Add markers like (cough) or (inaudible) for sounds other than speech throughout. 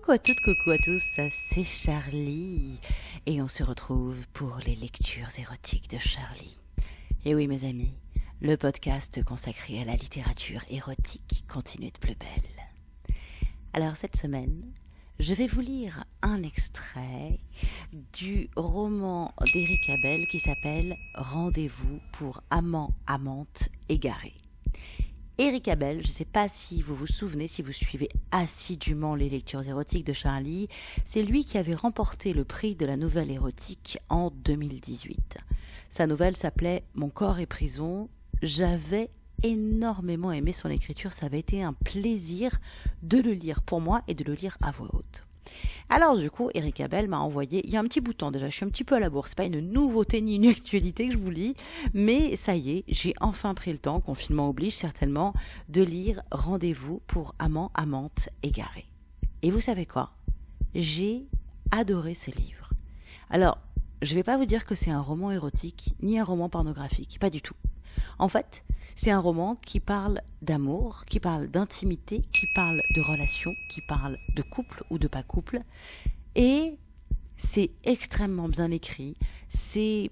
Coucou à toutes, coucou à tous, c'est Charlie et on se retrouve pour les lectures érotiques de Charlie. Et oui mes amis, le podcast consacré à la littérature érotique continue de plus belle. Alors cette semaine, je vais vous lire un extrait du roman d'Éric Abel qui s'appelle Rendez-vous pour amants, amantes égarés. Éric Abel, je ne sais pas si vous vous souvenez, si vous suivez assidûment les lectures érotiques de Charlie, c'est lui qui avait remporté le prix de la nouvelle érotique en 2018. Sa nouvelle s'appelait Mon corps est prison. J'avais énormément aimé son écriture, ça avait été un plaisir de le lire pour moi et de le lire à voix haute. Alors du coup, Eric Abel m'a envoyé, il y a un petit bout de déjà, je suis un petit peu à la bourse, pas une nouveauté ni une (laughs) actualité que je vous lis, mais ça y est, j'ai enfin pris le temps, confinement oblige certainement, de lire Rendez-vous pour amants, amantes égarés. Et vous savez quoi? J'ai adoré ce livre. Alors, je vais pas vous dire que c'est un roman érotique, ni un roman pornographique, pas du tout. En fait, c'est un roman qui parle d'amour, qui parle d'intimité, qui parle de relations, qui parle de couple ou de pas couple. Et c'est extrêmement bien écrit. C'est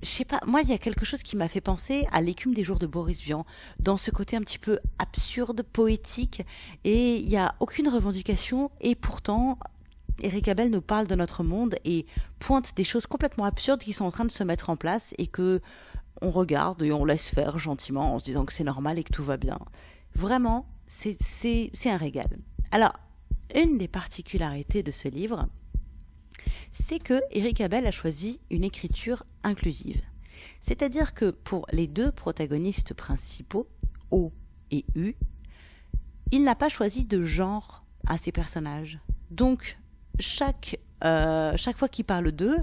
je sais pas, moi, il y a quelque chose qui m'a fait penser à l'écume des jours de Boris Vian, dans ce côté un petit peu absurde, poétique, et il n'y a aucune revendication, et pourtant, Eric Abel nous parle de notre monde et pointe des choses complètement absurdes qui sont en train de se mettre en place et que on regarde et on laisse faire gentiment en se disant que c'est normal et que tout va bien. Vraiment, c'est un régal. Alors, une des particularités de ce livre, c'est que Eric Abel a choisi une écriture inclusive. C'est-à-dire que pour les deux protagonistes principaux, O et U, il n'a pas choisi de genre à ses personnages. Donc, chaque euh, chaque fois qu'il parle d'eux,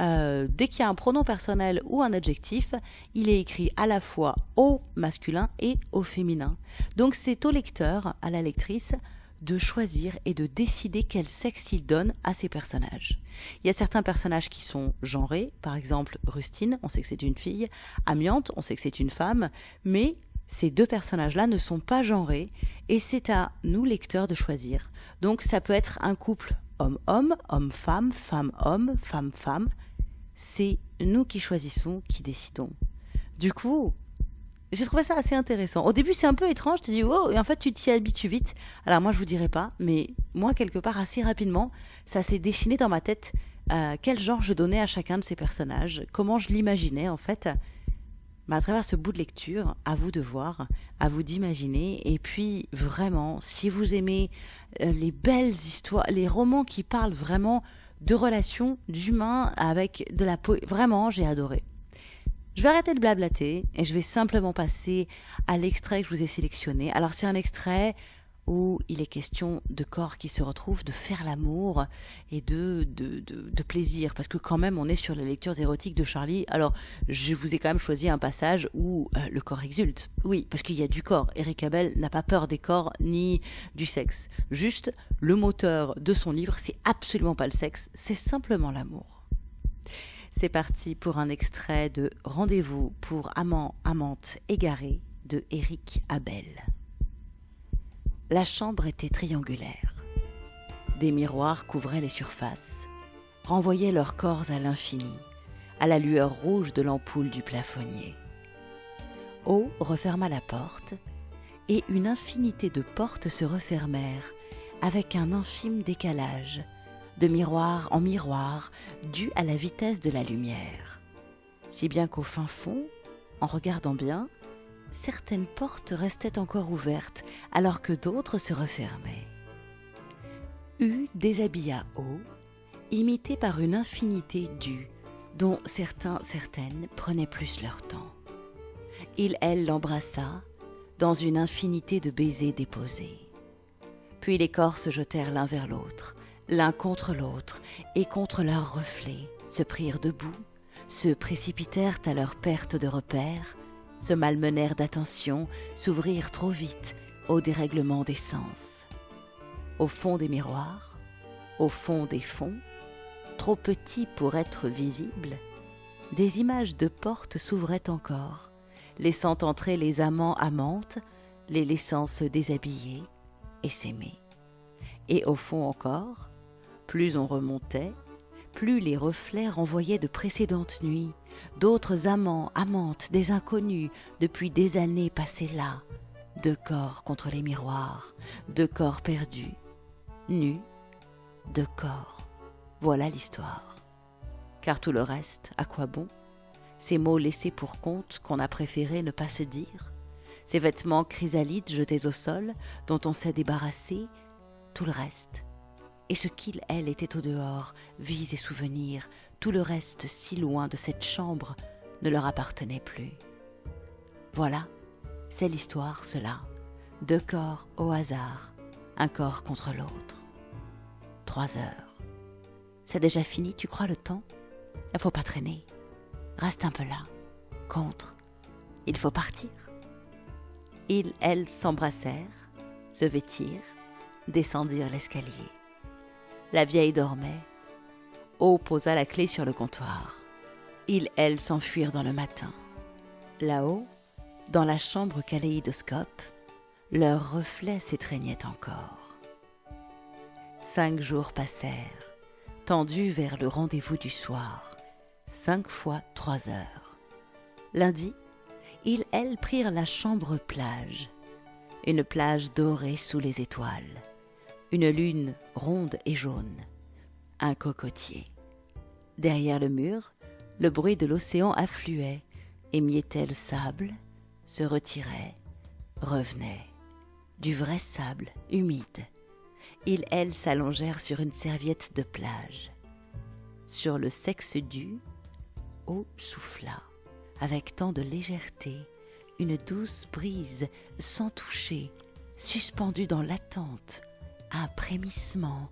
euh, dès qu'il y a un pronom personnel ou un adjectif, il est écrit à la fois au masculin et au féminin. Donc c'est au lecteur, à la lectrice, de choisir et de décider quel sexe il donne à ses personnages. Il y a certains personnages qui sont genrés, par exemple Rustine, on sait que c'est une fille, Amiante, on sait que c'est une femme, mais ces deux personnages-là ne sont pas genrés et c'est à nous lecteurs de choisir. Donc ça peut être un couple homme-homme, homme-femme, femme-homme, femme-femme. C'est nous qui choisissons, qui décidons. Du coup, j'ai trouvé ça assez intéressant. Au début, c'est un peu étrange. Tu dis, oh, et en fait, tu t'y habitues vite. Alors, moi, je vous dirais pas, mais moi, quelque part, assez rapidement, ça s'est dessiné dans ma tête euh, quel genre je donnais à chacun de ces personnages, comment je l'imaginais, en fait. À travers ce bout de lecture, à vous de voir, à vous d'imaginer. Et puis, vraiment, si vous aimez euh, les belles histoires, les romans qui parlent vraiment de relations, d'humains avec de la poésie, vraiment, j'ai adoré. Je vais arrêter de blablater et je vais simplement passer à l'extrait que je vous ai sélectionné. Alors, c'est un extrait où il est question de corps qui se retrouvent, de faire l'amour et de, de, de, plaisir. Parce que quand même, on est sur les lectures érotiques de Charlie. Alors, je vous ai quand même choisi un passage où euh, le corps exulte. Oui, parce qu'il y a du corps. Eric Abel n'a pas peur des corps ni du sexe. Juste, le moteur de son livre, c'est absolument pas le sexe, c'est simplement l'amour. C'est parti pour un extrait de Rendez-vous pour amants, amantes égarés de Eric Abel. La chambre était triangulaire. Des miroirs couvraient les surfaces, renvoyaient leurs corps à l'infini, à la lueur rouge de l'ampoule du plafonnier. O referma la porte, et une infinité de portes se refermèrent avec un infime décalage, de miroir en miroir, dû à la vitesse de la lumière. Si bien qu'au fin fond, en regardant bien, certaines portes restaient encore ouvertes alors que d'autres se refermaient. U déshabilla O, imité par une infinité d'U, dont certains, certaines prenaient plus leur temps. Il, elle, l'embrassa, dans une infinité de baisers déposés. Puis les corps se jetèrent l'un vers l'autre, l'un contre l'autre, et contre leurs reflets, se prirent debout, se précipitèrent à leur perte de repère, se malmenèrent d'attention, s'ouvrirent trop vite au dérèglement des sens. Au fond des miroirs, au fond des fonds, trop petits pour être visibles, des images de portes s'ouvraient encore, laissant entrer les amants amantes, les laissant se déshabiller et s'aimer. Et au fond encore, plus on remontait, plus les reflets renvoyaient de précédentes nuits, d'autres amants, amantes, des inconnus, depuis des années passées là, deux corps contre les miroirs, deux corps perdus, nus, deux corps. Voilà l'histoire. Car tout le reste, à quoi bon? Ces mots laissés pour compte qu'on a préféré ne pas se dire? Ces vêtements chrysalides jetés au sol, dont on s'est débarrassé? Tout le reste et ce qu'il, elle, était au dehors, vies et souvenirs, tout le reste si loin de cette chambre, ne leur appartenait plus. Voilà, c'est l'histoire, cela. Deux corps au hasard, un corps contre l'autre. Trois heures. C'est déjà fini, tu crois, le temps? Il faut pas traîner. Reste un peu là. Contre. Il faut partir. Ils, elles, s'embrassèrent, se vêtirent, descendirent l'escalier. La vieille dormait. O posa la clé sur le comptoir. Ils, elles, s'enfuirent dans le matin. Là-haut, dans la chambre kaléidoscope, leurs reflets s'étreignaient encore. Cinq jours passèrent, tendus vers le rendez-vous du soir, cinq fois trois heures. Lundi, ils, elles, prirent la chambre plage, une plage dorée sous les étoiles une lune ronde et jaune, un cocotier. Derrière le mur, le bruit de l'océan affluait, émiettait le sable, se retirait, revenait. Du vrai sable, humide. Ils, elles, s'allongèrent sur une serviette de plage. Sur le sexe du, eau souffla, avec tant de légèreté, une douce brise, sans toucher, suspendue dans l'attente, un frémissement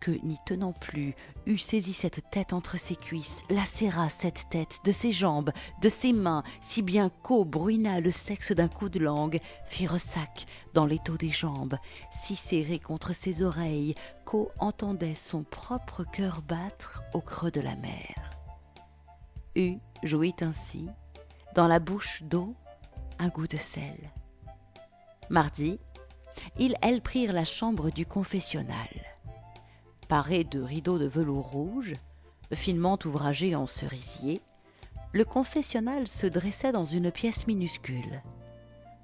que, n'y tenant plus, eût saisi cette tête entre ses cuisses, lacéra cette tête de ses jambes, de ses mains, si bien qu'eau bruina le sexe d'un coup de langue, fit ressac dans l'étau des jambes, si serré contre ses oreilles qu'eau entendait son propre cœur battre au creux de la mer. U jouit ainsi, dans la bouche d'eau, un goût de sel. Mardi, ils, elles, prirent la chambre du confessionnal. Paré de rideaux de velours rouge, finement ouvragés en cerisier, le confessionnal se dressait dans une pièce minuscule.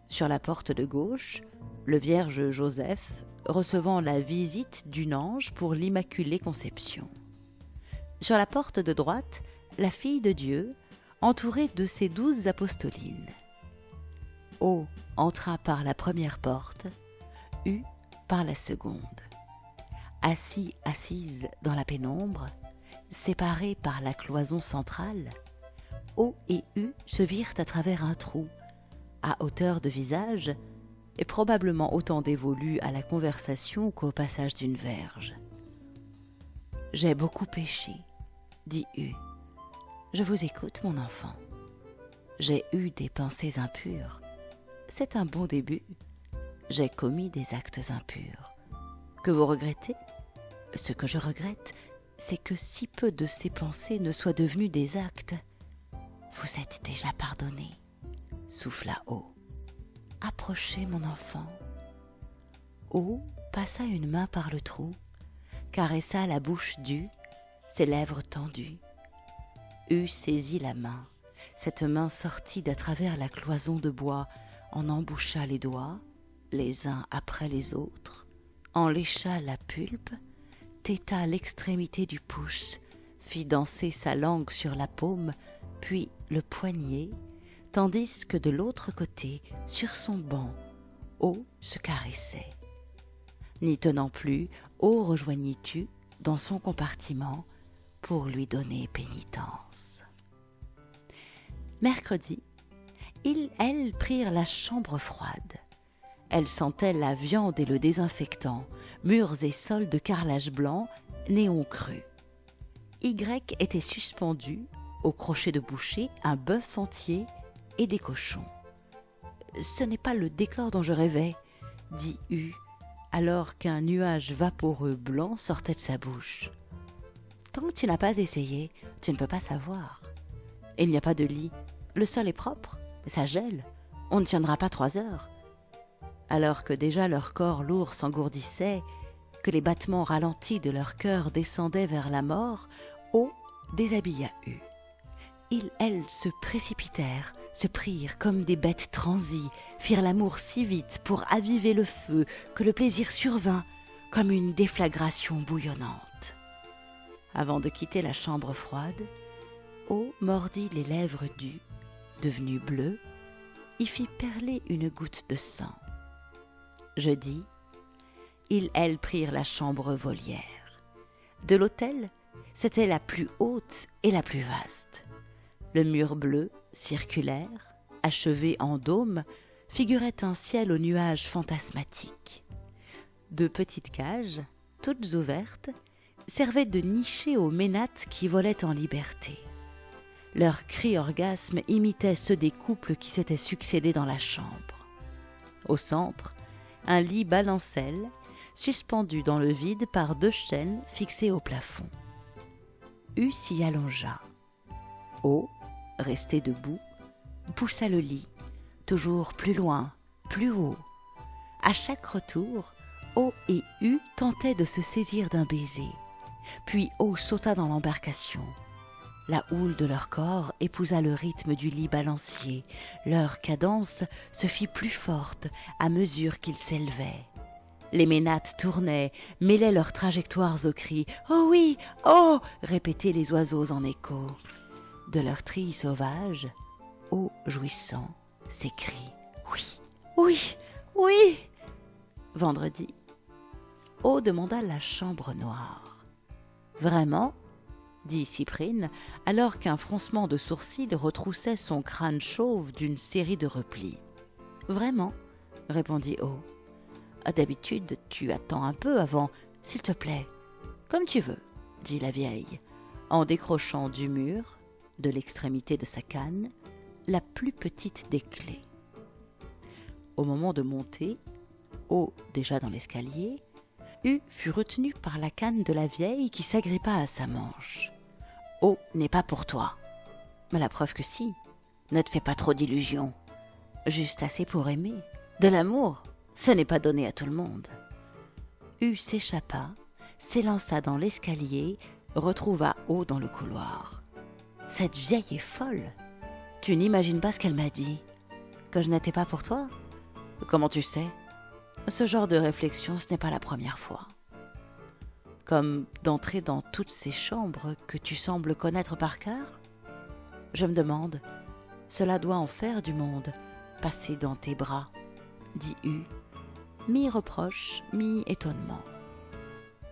Sur la porte de gauche, le Vierge Joseph recevant la visite d'une ange pour l'Immaculée Conception. Sur la porte de droite, la fille de Dieu, entourée de ses douze apostolines. O entra par la première porte, U par la seconde. Assis, assise dans la pénombre, séparés par la cloison centrale, O et U se virent à travers un trou, à hauteur de visage, et probablement autant dévolu à la conversation qu'au passage d'une verge. J'ai beaucoup péché, dit U. Je vous écoute, mon enfant. J'ai eu des pensées impures. C'est un bon début j'ai commis des actes impurs. Que vous regrettez? Ce que je regrette, c'est que si peu de ces pensées ne soient devenues des actes. Vous êtes déjà pardonné, souffla O. Approchez, mon enfant. O passa une main par le trou, caressa la bouche d'U, ses lèvres tendues. U saisit la main. Cette main sortit d'à travers la cloison de bois, en emboucha les doigts, les uns après les autres, en lécha la pulpe, têta l'extrémité du pouce, fit danser sa langue sur la paume, puis le poignet, tandis que de l'autre côté, sur son banc, O se caressait. N'y tenant plus, O rejoignit-tu dans son compartiment pour lui donner pénitence. Mercredi, ils, elles, prirent la chambre froide. Elle sentait la viande et le désinfectant, murs et sols de carrelage blanc, néon cru. Y était suspendu, au crochet de boucher, un bœuf entier et des cochons. Ce n'est pas le décor dont je rêvais, dit U, alors qu'un nuage vaporeux blanc sortait de sa bouche. Tant que tu n'as pas essayé, tu ne peux pas savoir. Il n'y a pas de lit. Le sol est propre, ça gèle. On ne tiendra pas trois heures alors que déjà leur corps lourd s'engourdissait, que les battements ralentis de leur cœur descendaient vers la mort, O déshabilla U. Ils, elles, se précipitèrent, se prirent comme des bêtes transies, firent l'amour si vite pour aviver le feu que le plaisir survint comme une déflagration bouillonnante. Avant de quitter la chambre froide, O mordit les lèvres du, devenu bleu, y fit perler une goutte de sang. Jeudi, ils, elles, prirent la chambre volière. De l'hôtel, c'était la plus haute et la plus vaste. Le mur bleu, circulaire, achevé en dôme, figurait un ciel aux nuages fantasmatiques. Deux petites cages, toutes ouvertes, servaient de nichées aux ménates qui volaient en liberté. Leurs cris orgasmes imitaient ceux des couples qui s'étaient succédés dans la chambre. Au centre, un lit balancelle, suspendu dans le vide par deux chaînes fixées au plafond. U s'y allongea. O, resté debout, poussa le lit, toujours plus loin, plus haut. À chaque retour, O et U tentaient de se saisir d'un baiser. Puis O sauta dans l'embarcation. La houle de leur corps épousa le rythme du lit balancier. Leur cadence se fit plus forte à mesure qu'ils s'élevaient. Les ménates tournaient, mêlaient leurs trajectoires aux cris. Oh oui, oh répétaient les oiseaux en écho de leur tri sauvage, ô jouissant, s'écrie Oui, oui, oui Vendredi, O demanda la chambre noire. Vraiment? Dit Cyprine, alors qu'un froncement de sourcils retroussait son crâne chauve d'une série de replis. Vraiment répondit O. D'habitude, tu attends un peu avant, s'il te plaît. Comme tu veux, dit la vieille, en décrochant du mur de l'extrémité de sa canne, la plus petite des clés. Au moment de monter, O déjà dans l'escalier, U fut retenu par la canne de la vieille qui s'agrippa à sa manche. O n'est pas pour toi. Mais la preuve que si. Ne te fais pas trop d'illusions. Juste assez pour aimer. De l'amour, ce n'est pas donné à tout le monde. U s'échappa, s'élança dans l'escalier, retrouva O dans le couloir. Cette vieille est folle. Tu n'imagines pas ce qu'elle m'a dit. Que je n'étais pas pour toi Comment tu sais? Ce genre de réflexion, ce n'est pas la première fois. Comme d'entrer dans toutes ces chambres que tu sembles connaître par cœur? Je me demande, cela doit en faire du monde, passer dans tes bras, dit U, mi-reproche, mi-étonnement.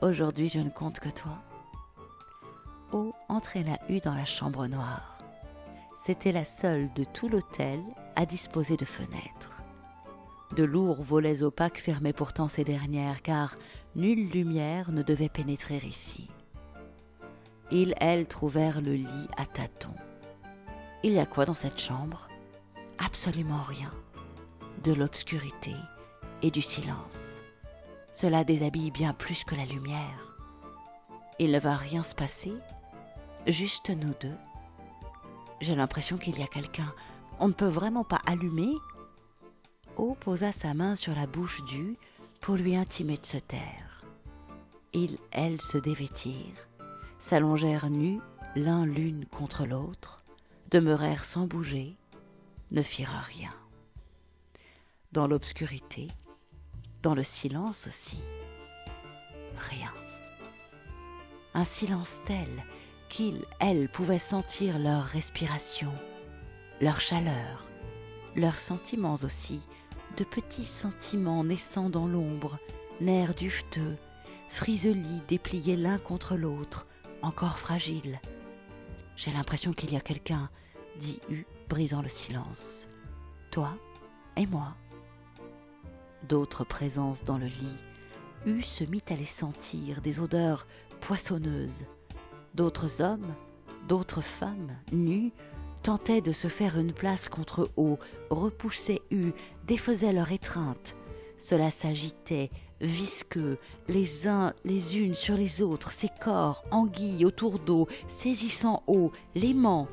Aujourd'hui, je ne compte que toi entraîna U dans la chambre noire. C'était la seule de tout l'hôtel à disposer de fenêtres. De lourds volets opaques fermaient pourtant ces dernières, car nulle lumière ne devait pénétrer ici. Ils, elles, trouvèrent le lit à tâtons. Il y a quoi dans cette chambre? Absolument rien. De l'obscurité et du silence. Cela déshabille bien plus que la lumière. Il ne va rien se passer Juste nous deux. J'ai l'impression qu'il y a quelqu'un. On ne peut vraiment pas allumer Posa sa main sur la bouche du pour lui intimer de se taire. Ils, elles, se dévêtirent, s'allongèrent nus l'un l'une contre l'autre, demeurèrent sans bouger, ne firent rien. Dans l'obscurité, dans le silence aussi, rien. Un silence tel qu'ils, elles, pouvaient sentir leur respiration, leur chaleur, leurs sentiments aussi, de petits sentiments naissant dans l'ombre, nerfs dufteux, friselis dépliés l'un contre l'autre, encore fragiles. J'ai l'impression qu'il y a quelqu'un, dit U, brisant le silence. Toi et moi. D'autres présences dans le lit. U se mit à les sentir, des odeurs poissonneuses, D'autres hommes, d'autres femmes, nues, tentaient de se faire une place contre O, repoussaient U, défaisaient leur étreinte. Cela s'agitait, visqueux, les uns les unes sur les autres, ces corps, anguilles autour d'eau, saisissant eau, l'aimant.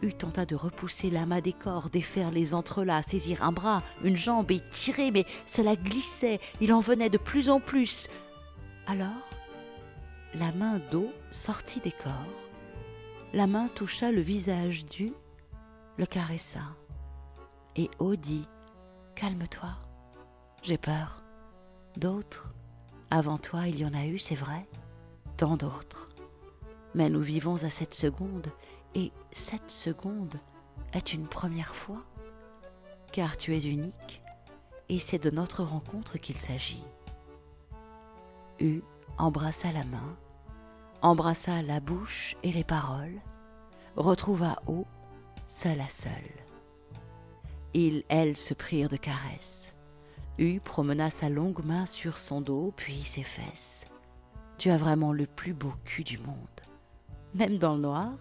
U tenta de repousser l'amas des corps, défaire les entrelacs, saisir un bras, une jambe et tirer, mais cela glissait, il en venait de plus en plus. Alors, la main d'eau sortit des corps, la main toucha le visage du, le caressa, et eau dit Calme-toi, j'ai peur. D'autres, avant toi, il y en a eu, c'est vrai, tant d'autres. Mais nous vivons à cette seconde, et cette seconde est une première fois, car tu es unique, et c'est de notre rencontre qu'il s'agit. U embrassa la main, embrassa la bouche et les paroles, retrouva O, seul à seul. Ils, elles, se prirent de caresses. U promena sa longue main sur son dos, puis ses fesses. Tu as vraiment le plus beau cul du monde. Même dans le noir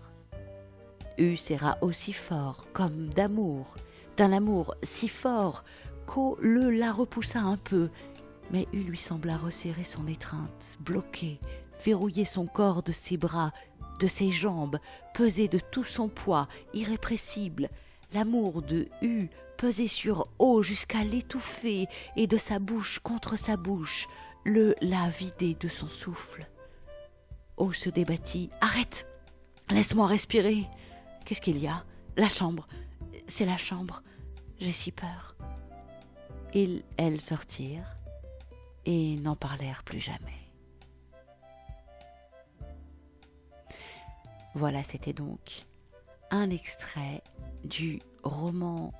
U serra aussi fort, comme d'amour, d'un amour si fort qu'O le la repoussa un peu, mais U lui sembla resserrer son étreinte, bloquer, verrouiller son corps de ses bras, de ses jambes, peser de tout son poids, irrépressible. L'amour de U pesait sur O jusqu'à l'étouffer, et de sa bouche contre sa bouche, le la vider de son souffle. O se débattit. Arrête Laisse-moi respirer Qu'est-ce qu'il y a? La chambre C'est la chambre. J'ai si peur. Ils, elles sortirent et n'en parlèrent plus jamais. Voilà, c'était donc un extrait du roman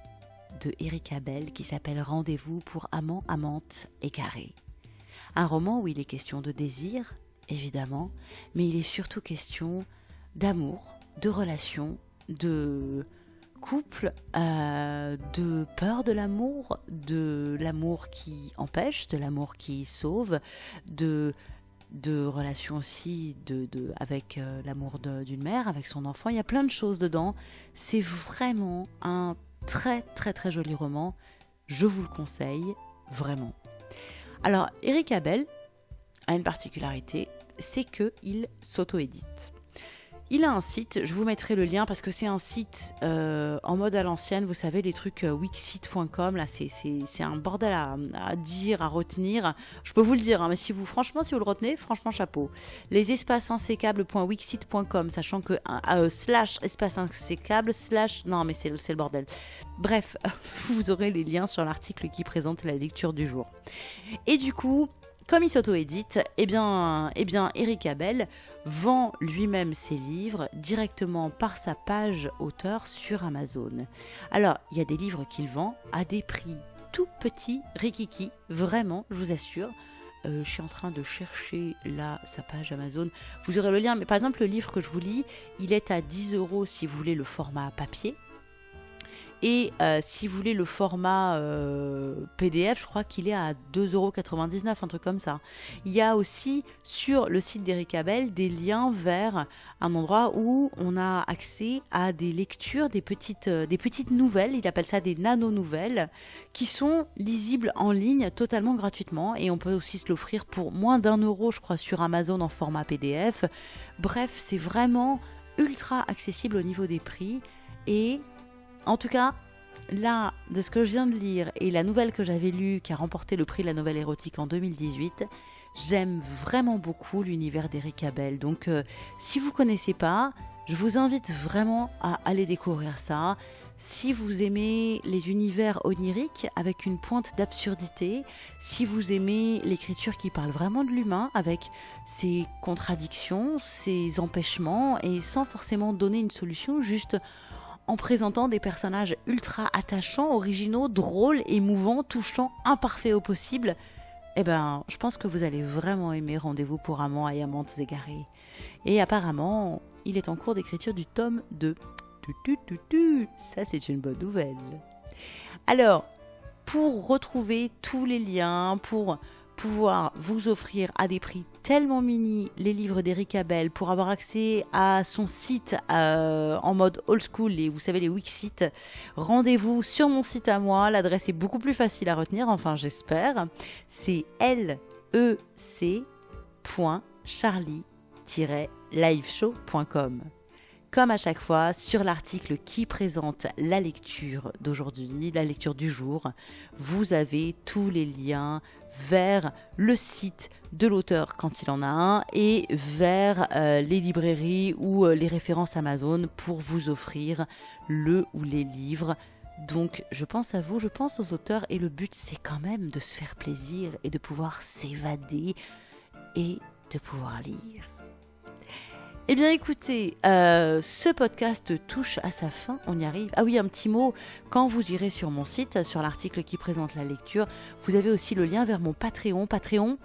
de Eric Abel qui s'appelle Rendez-vous pour amants, amantes égarés. Un roman où il est question de désir, évidemment, mais il est surtout question d'amour, de relations, de couple, euh, de peur de l'amour, de l'amour qui empêche, de l'amour qui sauve, de de relations aussi de, de avec euh, l'amour d'une mère, avec son enfant. Il y a plein de choses dedans. C'est vraiment un très très très joli roman. Je vous le conseille vraiment. Alors, Eric Abel a une particularité, c'est qu'il s'auto-édite. Il a un site, je vous mettrai le lien parce que c'est un site euh, en mode à l'ancienne, vous savez, les trucs euh, wixit.com, là c'est un bordel à, dire, à retenir. Je peux vous le dire, hein, mais si vous, franchement, si vous le retenez, franchement, chapeau. Les espaces insécables.wixit.com, sachant que euh, slash espace insécable, slash. Non, mais c'est le bordel. Bref, (laughs) vous aurez les liens sur l'article qui présente la lecture du jour. Et du coup, comme il s'auto-édite, eh eh Eric Abel vend lui-même ses livres directement par sa page auteur sur Amazon. Alors, il y a des livres qu'il vend à des prix tout petits, rikiki, vraiment, je vous assure. Euh, je suis en train de chercher là sa page Amazon. Vous aurez le lien, mais par exemple, le livre que je vous lis, il est à 10 euros si vous voulez le format papier. Et euh, si vous voulez le format euh, PDF, je crois qu'il est à 2,99€, un truc comme ça. Il y a aussi sur le site d'Eric Abel des liens vers un endroit où on a accès à des lectures, des petites, euh, des petites nouvelles, il appelle ça des nano-nouvelles, qui sont lisibles en ligne totalement gratuitement. Et on peut aussi se l'offrir pour moins d'un euro, je crois, sur Amazon en format PDF. Bref, c'est vraiment ultra accessible au niveau des prix. Et en tout cas, là, de ce que je viens de lire et la nouvelle que j'avais lue qui a remporté le prix de la nouvelle érotique en 2018, j'aime vraiment beaucoup l'univers d'Eric Abel. Donc, euh, si vous connaissez pas, je vous invite vraiment à aller découvrir ça. Si vous aimez les univers oniriques avec une pointe d'absurdité, si vous aimez l'écriture qui parle vraiment de l'humain avec ses contradictions, ses empêchements et sans forcément donner une solution, juste en présentant des personnages ultra attachants, originaux, drôles, émouvants, touchants, imparfaits au possible, eh ben, je pense que vous allez vraiment aimer Rendez-vous pour amants et amantes égarées. Et apparemment, il est en cours d'écriture du tome 2. Ça, c'est une bonne nouvelle. Alors, pour retrouver tous les liens, pour pouvoir vous offrir à des prix tellement mini les livres d'Eric Abel pour avoir accès à son site euh, en mode old school et vous savez les Wixit, rendez-vous sur mon site à moi. L'adresse est beaucoup plus facile à retenir, enfin j'espère. C'est lec.charlie-liveshow.com. comme à chaque fois, sur l'article qui présente la lecture d'aujourd'hui, la lecture du jour, vous avez tous les liens vers le site de l'auteur quand il en a un et vers euh, les librairies ou euh, les références Amazon pour vous offrir le ou les livres. Donc je pense à vous, je pense aux auteurs et le but c'est quand même de se faire plaisir et de pouvoir s'évader et de pouvoir lire. Eh bien écoutez, euh, ce podcast touche à sa fin, on y arrive. Ah oui, un petit mot, quand vous irez sur mon site, sur l'article qui présente la lecture, vous avez aussi le lien vers mon Patreon. Patreon,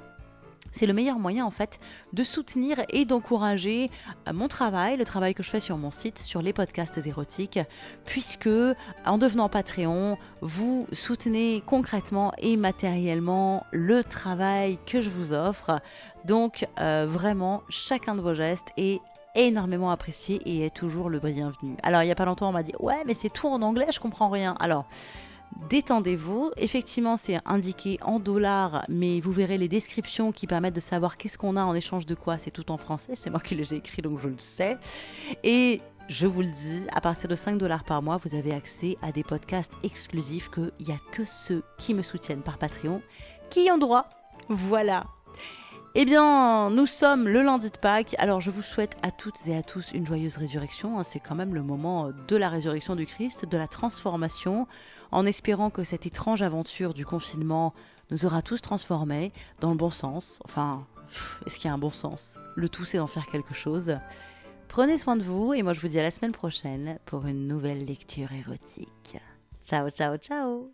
c'est le meilleur moyen en fait de soutenir et d'encourager euh, mon travail, le travail que je fais sur mon site, sur les podcasts érotiques, puisque en devenant Patreon, vous soutenez concrètement et matériellement le travail que je vous offre. Donc euh, vraiment, chacun de vos gestes est énormément apprécié et est toujours le bienvenu. Alors il n'y a pas longtemps on m'a dit ouais mais c'est tout en anglais, je comprends rien. Alors détendez-vous. Effectivement, c'est indiqué en dollars, mais vous verrez les descriptions qui permettent de savoir qu'est-ce qu'on a en échange de quoi. C'est tout en français. C'est moi qui les ai écrit, donc je le sais. Et je vous le dis, à partir de 5 dollars par mois, vous avez accès à des podcasts exclusifs qu'il n'y a que ceux qui me soutiennent par Patreon qui ont droit. Voilà. Eh bien, nous sommes le lundi de Pâques, alors je vous souhaite à toutes et à tous une joyeuse résurrection. Hein. C'est quand même le moment euh, de la résurrection du Christ, de la transformation, en espérant que cette étrange aventure du confinement nous aura tous transformés dans le bon sens. Enfin, est-ce qu'il y a un bon sens? Le tout, c'est d'en faire quelque chose. Prenez soin de vous et moi je vous dis à la semaine prochaine pour une nouvelle lecture érotique. Ciao, ciao, ciao